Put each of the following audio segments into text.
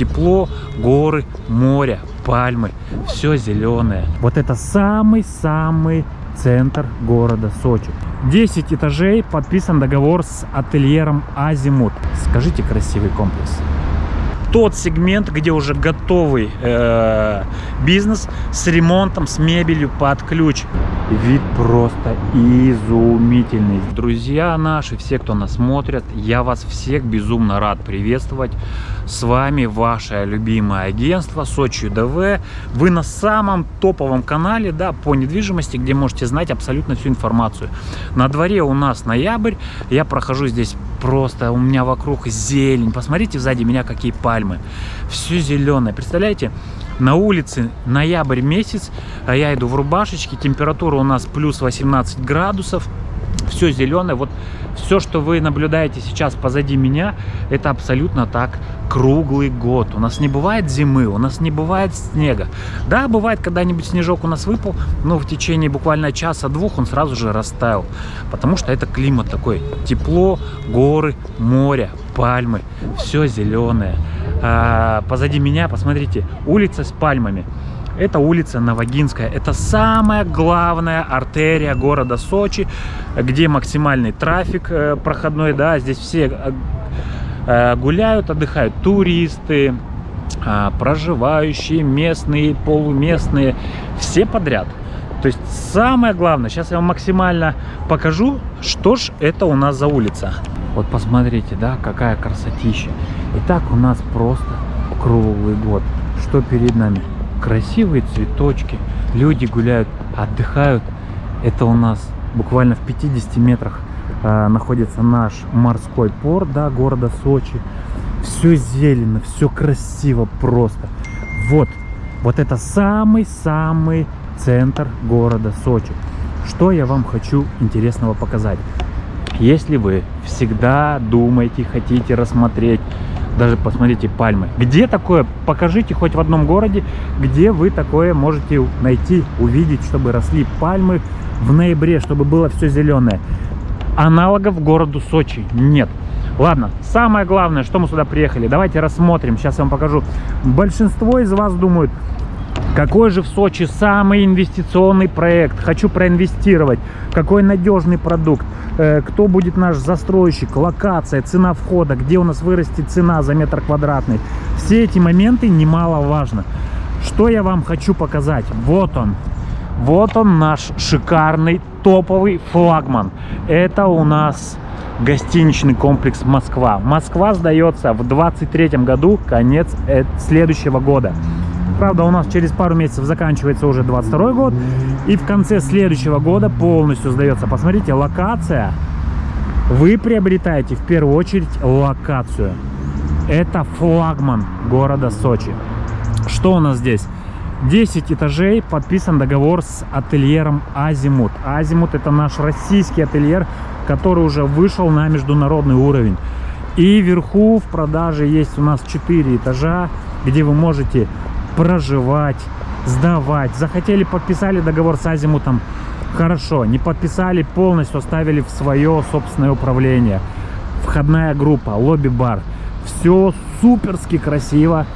Тепло, горы, море, пальмы, все зеленое. Вот это самый-самый центр города Сочи. 10 этажей, подписан договор с ательером Азимут. Скажите, красивый комплекс тот сегмент, где уже готовый э, бизнес с ремонтом, с мебелью под ключ. Вид просто изумительный. Друзья наши, все, кто нас смотрят, я вас всех безумно рад приветствовать. С вами ваше любимое агентство Сочи ДВ. Вы на самом топовом канале да, по недвижимости, где можете знать абсолютно всю информацию. На дворе у нас ноябрь. Я прохожу здесь просто, у меня вокруг зелень. Посмотрите сзади меня какие пальмы. Все зеленое. Представляете? На улице ноябрь месяц, а я иду в рубашечке, температура у нас плюс 18 градусов, все зеленое. Вот все, что вы наблюдаете сейчас позади меня, это абсолютно так круглый год. У нас не бывает зимы, у нас не бывает снега. Да, бывает, когда-нибудь снежок у нас выпал, но в течение буквально часа-двух он сразу же растаял. Потому что это климат такой. Тепло, горы, море, пальмы, все зеленое а, позади меня, посмотрите, улица с пальмами. Это улица Новогинская. Это самая главная артерия города Сочи, где максимальный трафик э, проходной. Да, здесь все э, э, гуляют, отдыхают туристы, а, проживающие, местные, полуместные, все подряд. То есть самое главное, сейчас я вам максимально покажу, что ж это у нас за улица. Вот посмотрите, да, какая красотища. И так у нас просто круглый год. Что перед нами? Красивые цветочки, люди гуляют, отдыхают. Это у нас буквально в 50 метрах э, находится наш морской порт, да, города Сочи. Все зелено, все красиво просто. Вот, вот это самый-самый центр города Сочи. Что я вам хочу интересного показать? Если вы всегда думаете, хотите рассмотреть, даже посмотрите пальмы. Где такое? Покажите хоть в одном городе, где вы такое можете найти, увидеть, чтобы росли пальмы в ноябре, чтобы было все зеленое. Аналогов городу Сочи нет. Ладно, самое главное, что мы сюда приехали, давайте рассмотрим, сейчас я вам покажу. Большинство из вас думают, какой же в Сочи самый инвестиционный проект? Хочу проинвестировать. Какой надежный продукт? Э, кто будет наш застройщик? Локация, цена входа, где у нас вырастет цена за метр квадратный? Все эти моменты немаловажно. Что я вам хочу показать? Вот он. Вот он наш шикарный топовый флагман. Это у нас гостиничный комплекс Москва. Москва сдается в 23 году, конец э, следующего года. Правда, у нас через пару месяцев заканчивается уже 22 год. И в конце следующего года полностью сдается. Посмотрите, локация. Вы приобретаете в первую очередь локацию. Это флагман города Сочи. Что у нас здесь? 10 этажей, подписан договор с ательером Азимут. Азимут это наш российский ательер, который уже вышел на международный уровень. И вверху в продаже есть у нас 4 этажа, где вы можете проживать, сдавать. Захотели, подписали договор с Азимутом, хорошо. Не подписали, полностью оставили в свое собственное управление. Входная группа, лобби-бар. Все суперски красиво,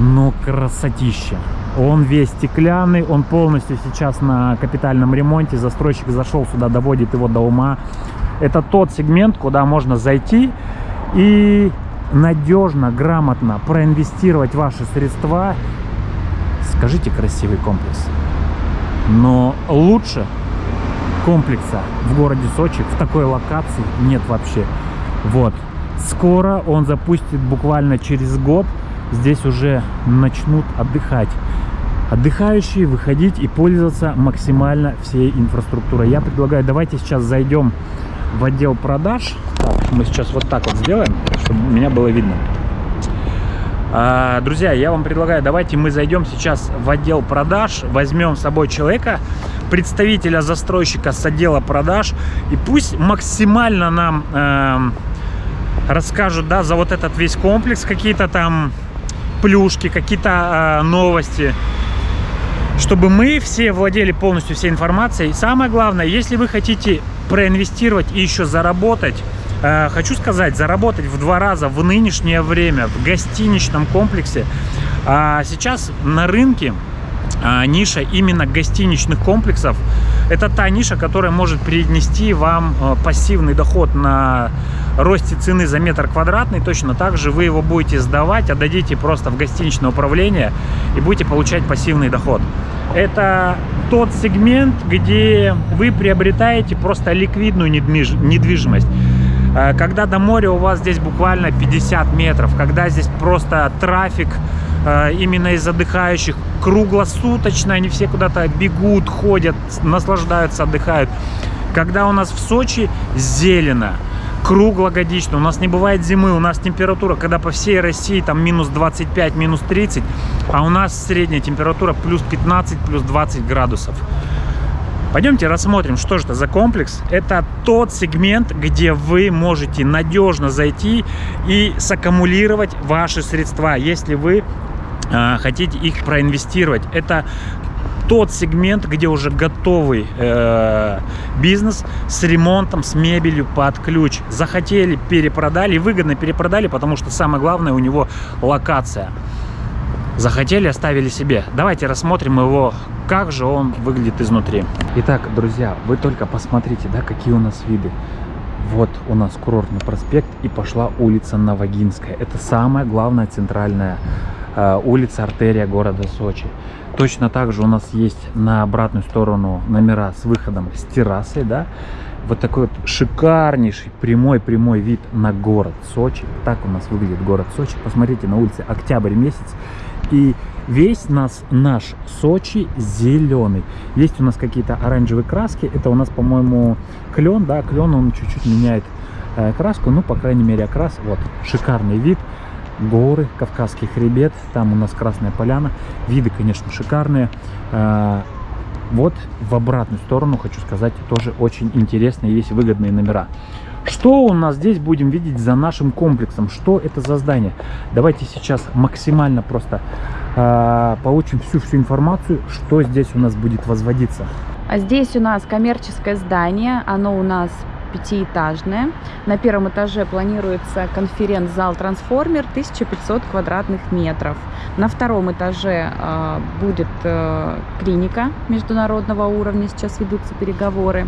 но красотища. Он весь стеклянный, он полностью сейчас на капитальном ремонте. Застройщик зашел сюда, доводит его до ума. Это тот сегмент, куда можно зайти и надежно, грамотно проинвестировать ваши средства Скажите, красивый комплекс. Но лучше комплекса в городе Сочи, в такой локации нет вообще. Вот. Скоро он запустит буквально через год. Здесь уже начнут отдыхать. Отдыхающие выходить и пользоваться максимально всей инфраструктурой. Я предлагаю, давайте сейчас зайдем в отдел продаж. Так, мы сейчас вот так вот сделаем, чтобы меня было видно. А, друзья, я вам предлагаю, давайте мы зайдем сейчас в отдел продаж, возьмем с собой человека, представителя застройщика с отдела продаж, и пусть максимально нам э, расскажут, да, за вот этот весь комплекс какие-то там плюшки, какие-то э, новости, чтобы мы все владели полностью всей информацией. Самое главное, если вы хотите проинвестировать и еще заработать, хочу сказать, заработать в два раза в нынешнее время в гостиничном комплексе. А сейчас на рынке а, ниша именно гостиничных комплексов. Это та ниша, которая может принести вам э, пассивный доход на росте цены за метр квадратный. Точно так же вы его будете сдавать, отдадите просто в гостиничное управление и будете получать пассивный доход. Это тот сегмент, где вы приобретаете просто ликвидную недвижимость. Э, когда до моря у вас здесь буквально 50 метров, когда здесь просто трафик э, именно из отдыхающих круглосуточно, они все куда-то бегут, ходят, наслаждаются, отдыхают. Когда у нас в Сочи зелено, круглогодично, у нас не бывает зимы, у нас температура, когда по всей России там минус 25, минус 30, а у нас средняя температура плюс 15, плюс 20 градусов. Пойдемте рассмотрим, что же это за комплекс. Это тот сегмент, где вы можете надежно зайти и саккумулировать ваши средства, если вы э, хотите их проинвестировать. Это тот сегмент, где уже готовый э, бизнес с ремонтом, с мебелью под ключ. Захотели, перепродали, выгодно перепродали, потому что самое главное у него локация. Захотели, оставили себе. Давайте рассмотрим его, как же он выглядит изнутри. Итак, друзья, вы только посмотрите, да, какие у нас виды. Вот у нас курортный проспект и пошла улица Новогинская. Это самая главная центральная э, улица, артерия города Сочи. Точно так же у нас есть на обратную сторону номера с выходом с террасой, да. Вот такой вот шикарнейший прямой-прямой вид на город Сочи. Так у нас выглядит город Сочи. Посмотрите, на улице октябрь месяц. И весь нас, наш Сочи зеленый. Есть у нас какие-то оранжевые краски. Это у нас, по-моему, клен, да, клен, он чуть-чуть меняет э, краску. Ну, по крайней мере, окрас. Вот, шикарный вид. Горы, Кавказский хребет. Там у нас Красная Поляна. Виды, конечно, шикарные. Э, вот в обратную сторону, хочу сказать, тоже очень интересные, есть выгодные номера. Что у нас здесь будем видеть за нашим комплексом? Что это за здание? Давайте сейчас максимально просто э, получим всю-всю информацию, что здесь у нас будет возводиться. А здесь у нас коммерческое здание, оно у нас пятиэтажное. На первом этаже планируется конференц-зал «Трансформер» 1500 квадратных метров. На втором этаже э, будет э, клиника международного уровня, сейчас ведутся переговоры.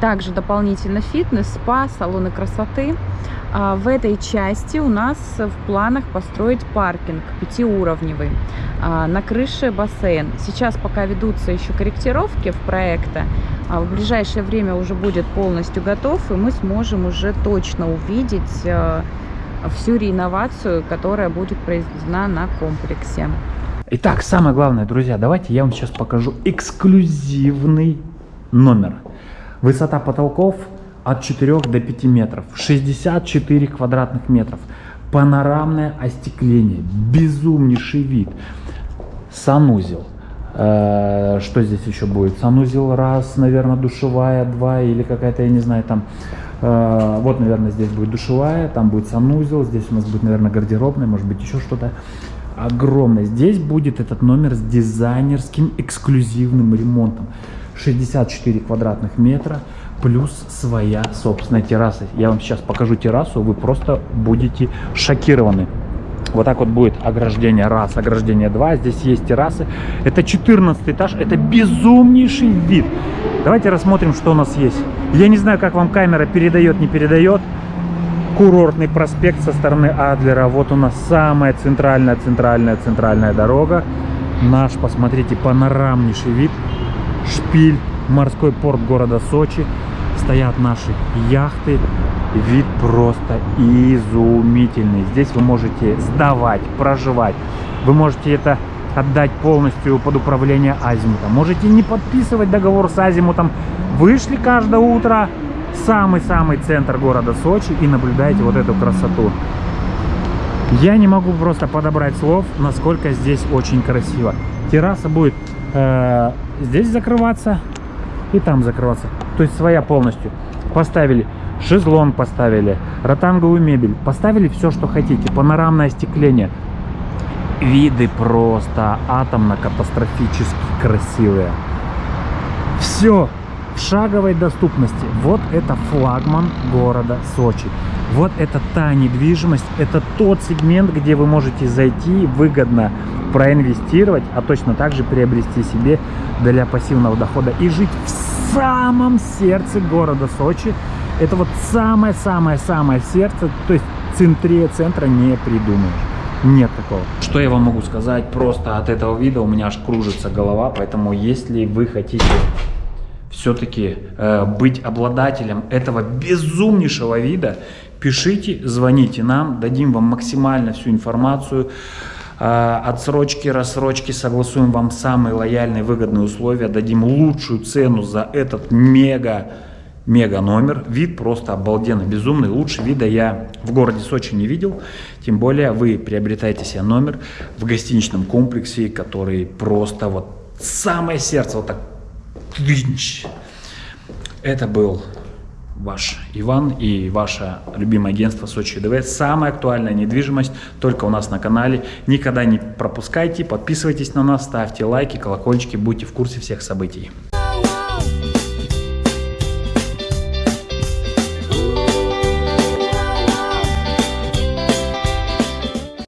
Также дополнительно фитнес, спа, салоны красоты. А в этой части у нас в планах построить паркинг пятиуровневый. А, на крыше бассейн. Сейчас пока ведутся еще корректировки в проекта. В ближайшее время уже будет полностью готов, и мы сможем уже точно увидеть а, всю реновацию, которая будет произведена на комплексе. Итак, самое главное, друзья, давайте я вам сейчас покажу эксклюзивный номер. Высота потолков от 4 до 5 метров, 64 квадратных метров, панорамное остекление, безумнейший вид, санузел. Э, что здесь еще будет? Санузел раз, наверное, душевая, два или какая-то, я не знаю, там... Э, вот, наверное, здесь будет душевая, там будет санузел, здесь у нас будет, наверное, гардеробная, может быть, еще что-то огромное. Здесь будет этот номер с дизайнерским эксклюзивным ремонтом. 64 квадратных метра плюс своя собственная терраса. Я вам сейчас покажу террасу, вы просто будете шокированы. Вот так вот будет ограждение раз, ограждение два. Здесь есть террасы. Это 14 этаж. Это безумнейший вид. Давайте рассмотрим, что у нас есть. Я не знаю, как вам камера передает, не передает. Курортный проспект со стороны Адлера. Вот у нас самая центральная, центральная, центральная дорога. Наш, посмотрите, панорамнейший вид шпиль, морской порт города Сочи. Стоят наши яхты. Вид просто изумительный. Здесь вы можете сдавать, проживать. Вы можете это отдать полностью под управление Азимутом. Можете не подписывать договор с Азимутом. Вышли каждое утро самый-самый центр города Сочи и наблюдаете вот эту красоту. Я не могу просто подобрать слов, насколько здесь очень красиво. Терраса будет э, здесь закрываться и там закрываться. То есть своя полностью. Поставили шезлонг, поставили ротанговую мебель, поставили все, что хотите. Панорамное остекление. Виды просто атомно-катастрофически красивые. Все, в шаговой доступности. Вот это флагман города Сочи. Вот это та недвижимость, это тот сегмент, где вы можете зайти выгодно проинвестировать, а точно так же приобрести себе для пассивного дохода и жить в самом сердце города Сочи. Это вот самое-самое-самое сердце, то есть центре центра не придумаешь. Нет такого. Что я вам могу сказать? Просто от этого вида у меня аж кружится голова, поэтому если вы хотите все-таки э, быть обладателем этого безумнейшего вида, пишите, звоните нам, дадим вам максимально всю информацию. Э, отсрочки, рассрочки, согласуем вам самые лояльные, выгодные условия, дадим лучшую цену за этот мега мега номер. Вид просто обалденно безумный. Лучше вида я в городе Сочи не видел. Тем более вы приобретаете себе номер в гостиничном комплексе, который просто вот самое сердце вот так. Это был ваш Иван и ваше любимое агентство Сочи ДВ. Самая актуальная недвижимость только у нас на канале. Никогда не пропускайте, подписывайтесь на нас, ставьте лайки, колокольчики, будьте в курсе всех событий.